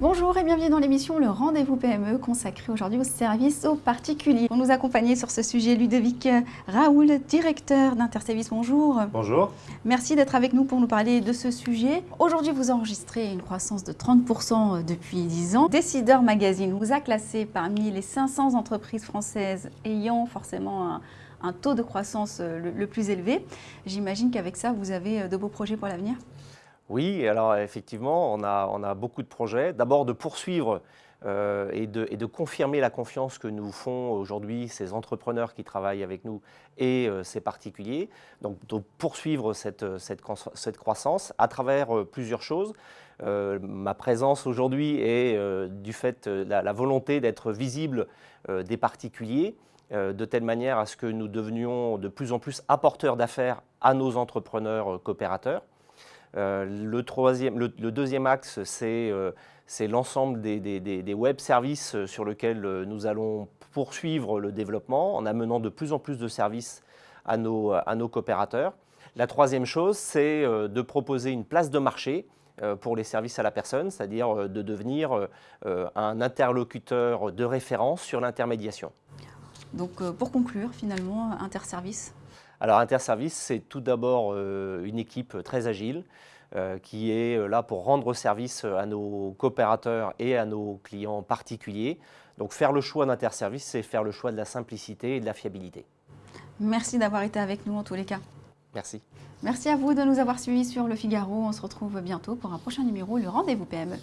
Bonjour et bienvenue dans l'émission Le Rendez-vous PME consacrée aujourd'hui au service aux particuliers. Pour nous accompagner sur ce sujet, Ludovic Raoul, directeur d'Interservice, bonjour. Bonjour. Merci d'être avec nous pour nous parler de ce sujet. Aujourd'hui, vous enregistrez une croissance de 30% depuis 10 ans. Décideur Magazine vous a classé parmi les 500 entreprises françaises ayant forcément un, taux de croissance le, le plus élevé. J'imagine qu'avec ça, vous avez de beaux projets pour l'avenir oui, alors effectivement, on a, beaucoup de projets. D'abord de poursuivre euh, et, de, confirmer la confiance que nous font aujourd'hui ces entrepreneurs qui travaillent avec nous et euh, ces particuliers. Donc de poursuivre cette, croissance à travers euh, plusieurs choses. ma présence aujourd'hui est du fait de la, la volonté d'être visible des particuliers de telle manière à ce que nous devenions de plus en plus apporteurs d'affaires à nos entrepreneurs coopérateurs. Euh, le, deuxième axe, c'est euh, l'ensemble des, web services euh, sur lesquels nous allons poursuivre le développement en amenant de plus en plus de services à nos, à nos coopérateurs. La troisième chose, c'est de proposer une place de marché pour les services à la personne, c'est-à-dire de devenir un interlocuteur de référence sur l'intermédiation. Donc pour conclure, finalement, Interservice alors Interservice, c'est tout d'abord euh, une équipe très agile euh, qui est euh, là pour rendre service à nos coopérateurs et à nos clients particuliers. Donc faire le choix d'Interservice, c'est faire le choix de la simplicité et de la fiabilité. Merci d'avoir été avec nous en tous les cas. Merci. Merci à vous de nous avoir suivis sur Le Figaro. On se retrouve bientôt pour un prochain numéro, le Rendez-vous PME.